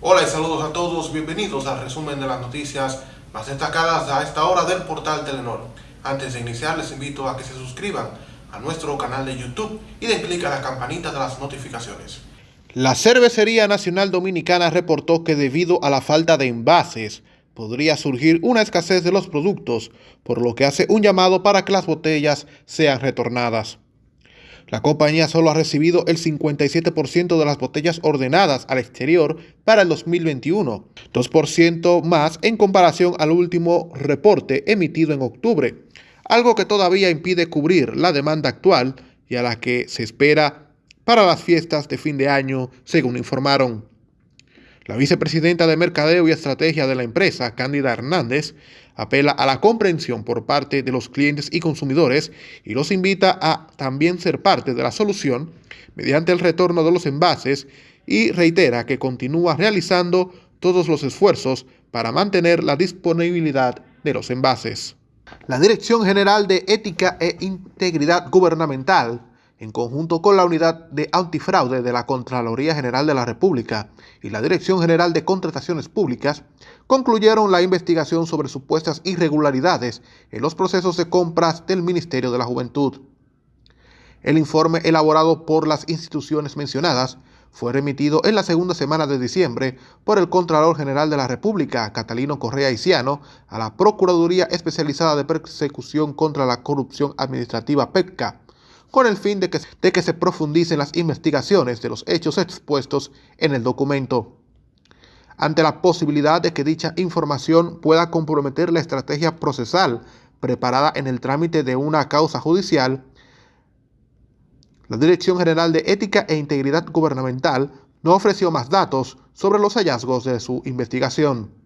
Hola y saludos a todos, bienvenidos al resumen de las noticias más destacadas a esta hora del portal Telenor. Antes de iniciar les invito a que se suscriban a nuestro canal de YouTube y den clic a la campanita de las notificaciones. La Cervecería Nacional Dominicana reportó que debido a la falta de envases, podría surgir una escasez de los productos, por lo que hace un llamado para que las botellas sean retornadas. La compañía solo ha recibido el 57% de las botellas ordenadas al exterior para el 2021, 2% más en comparación al último reporte emitido en octubre, algo que todavía impide cubrir la demanda actual y a la que se espera para las fiestas de fin de año, según informaron. La vicepresidenta de Mercadeo y Estrategia de la empresa, Cándida Hernández, apela a la comprensión por parte de los clientes y consumidores y los invita a también ser parte de la solución mediante el retorno de los envases y reitera que continúa realizando todos los esfuerzos para mantener la disponibilidad de los envases. La Dirección General de Ética e Integridad Gubernamental en conjunto con la Unidad de Antifraude de la Contraloría General de la República y la Dirección General de Contrataciones Públicas, concluyeron la investigación sobre supuestas irregularidades en los procesos de compras del Ministerio de la Juventud. El informe elaborado por las instituciones mencionadas fue remitido en la segunda semana de diciembre por el Contralor General de la República, Catalino Correa Iciano, a la Procuraduría Especializada de Persecución contra la Corrupción Administrativa PECCA, con el fin de que, se profundicen las investigaciones de los hechos expuestos en el documento. Ante la posibilidad de que dicha información pueda comprometer la estrategia procesal preparada en el trámite de una causa judicial, la Dirección General de Ética e Integridad Gubernamental no ofreció más datos sobre los hallazgos de su investigación.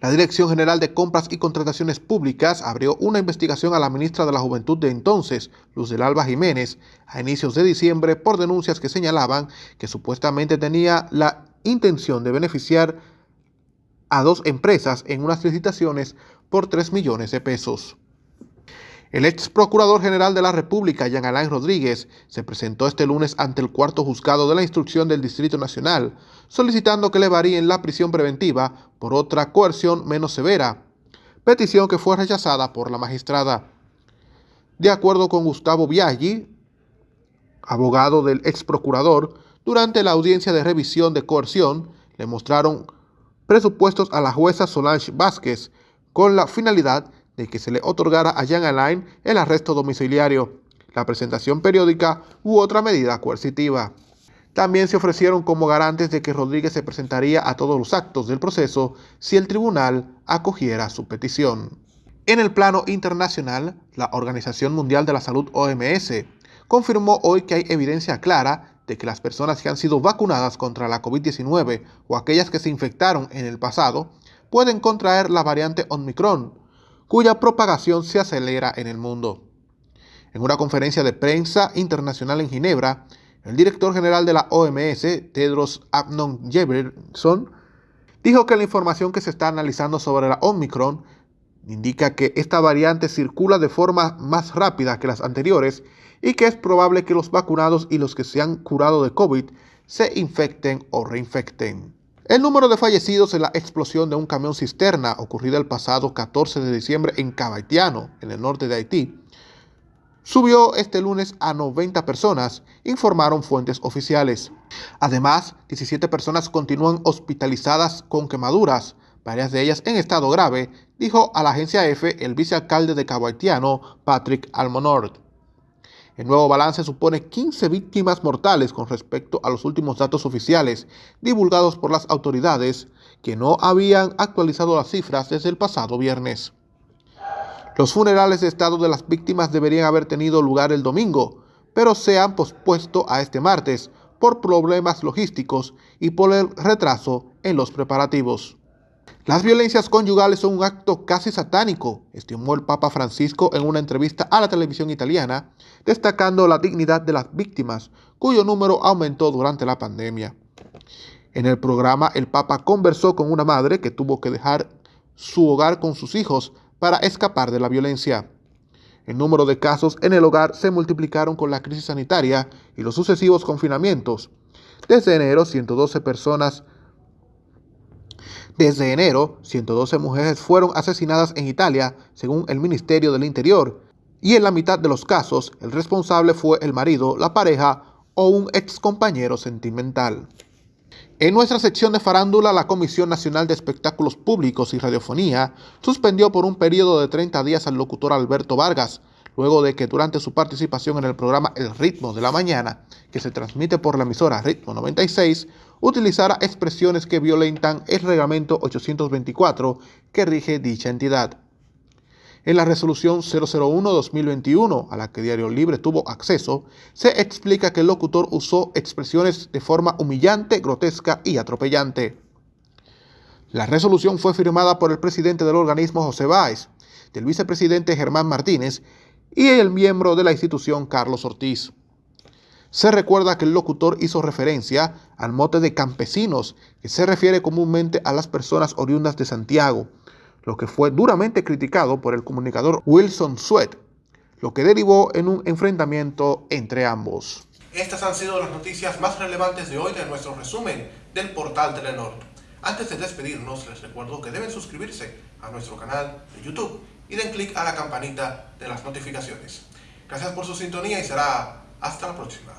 La Dirección General de Compras y Contrataciones Públicas abrió una investigación a la ministra de la Juventud de entonces, Luz del Alba Jiménez, a inicios de diciembre por denuncias que señalaban que supuestamente tenía la intención de beneficiar a dos empresas en unas licitaciones por 3 millones de pesos. El ex procurador general de la República, Jean Alain Rodríguez, se presentó este lunes ante el cuarto juzgado de la instrucción del Distrito Nacional, solicitando que le varíen la prisión preventiva por otra coerción menos severa, petición que fue rechazada por la magistrada. De acuerdo con Gustavo Biaggi, abogado del ex procurador, durante la audiencia de revisión de coerción, le mostraron presupuestos a la jueza Solange Vázquez con la finalidad de que se le otorgara a Jean Alain el arresto domiciliario, la presentación periódica u otra medida coercitiva. También se ofrecieron como garantes de que Rodríguez se presentaría a todos los actos del proceso si el tribunal acogiera su petición. En el plano internacional, la Organización Mundial de la Salud OMS confirmó hoy que hay evidencia clara de que las personas que han sido vacunadas contra la COVID-19 o aquellas que se infectaron en el pasado pueden contraer la variante Omicron, cuya propagación se acelera en el mundo. En una conferencia de prensa internacional en Ginebra, el director general de la OMS, Tedros Adhanom Ghebreyesus, dijo que la información que se está analizando sobre la Omicron indica que esta variante circula de forma más rápida que las anteriores y que es probable que los vacunados y los que se han curado de COVID se infecten o reinfecten. El número de fallecidos en la explosión de un camión cisterna ocurrida el pasado 14 de diciembre en Cabaitiano, en el norte de Haití, subió este lunes a 90 personas, informaron fuentes oficiales. Además, 17 personas continúan hospitalizadas con quemaduras, varias de ellas en estado grave, dijo a la agencia EFE el vicealcalde de Cabaitiano, Patrick Almonord. El nuevo balance supone 15 víctimas mortales con respecto a los últimos datos oficiales divulgados por las autoridades que no habían actualizado las cifras desde el pasado viernes. Los funerales de estado de las víctimas deberían haber tenido lugar el domingo, pero se han pospuesto a este martes por problemas logísticos y por el retraso en los preparativos. Las violencias conyugales son un acto casi satánico, estimó el Papa Francisco en una entrevista a la televisión italiana, destacando la dignidad de las víctimas, cuyo número aumentó durante la pandemia. En el programa, el Papa conversó con una madre que tuvo que dejar su hogar con sus hijos para escapar de la violencia. El número de casos en el hogar se multiplicaron con la crisis sanitaria y los sucesivos confinamientos. Desde enero, 112 personas desde enero, 112 mujeres fueron asesinadas en Italia, según el Ministerio del Interior, y en la mitad de los casos, el responsable fue el marido, la pareja o un ex compañero sentimental. En nuestra sección de farándula, la Comisión Nacional de Espectáculos Públicos y Radiofonía suspendió por un periodo de 30 días al locutor Alberto Vargas, luego de que durante su participación en el programa El Ritmo de la Mañana, que se transmite por la emisora Ritmo 96, utilizara expresiones que violentan el reglamento 824 que rige dicha entidad. En la resolución 001-2021, a la que Diario Libre tuvo acceso, se explica que el locutor usó expresiones de forma humillante, grotesca y atropellante. La resolución fue firmada por el presidente del organismo José Báez, del vicepresidente Germán Martínez y el miembro de la institución Carlos Ortiz. Se recuerda que el locutor hizo referencia al mote de campesinos, que se refiere comúnmente a las personas oriundas de Santiago, lo que fue duramente criticado por el comunicador Wilson Sweat, lo que derivó en un enfrentamiento entre ambos. Estas han sido las noticias más relevantes de hoy de nuestro resumen del portal Telenor. Antes de despedirnos, les recuerdo que deben suscribirse a nuestro canal de YouTube y den clic a la campanita de las notificaciones. Gracias por su sintonía y será hasta la próxima.